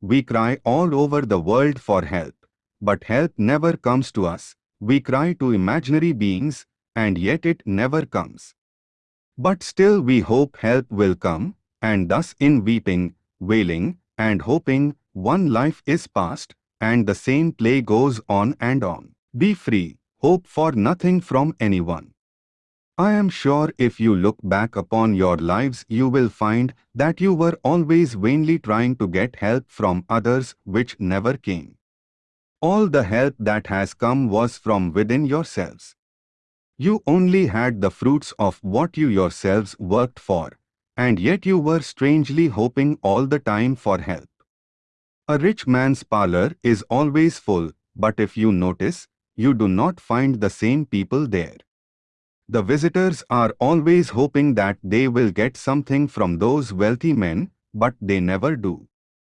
We cry all over the world for help. But help never comes to us. We cry to imaginary beings, and yet it never comes. But still we hope help will come, and thus in weeping, wailing, and hoping, one life is past, and the same play goes on and on. Be free, hope for nothing from anyone. I am sure if you look back upon your lives you will find that you were always vainly trying to get help from others which never came. All the help that has come was from within yourselves. You only had the fruits of what you yourselves worked for, and yet you were strangely hoping all the time for help. A rich man's parlor is always full, but if you notice, you do not find the same people there. The visitors are always hoping that they will get something from those wealthy men, but they never do.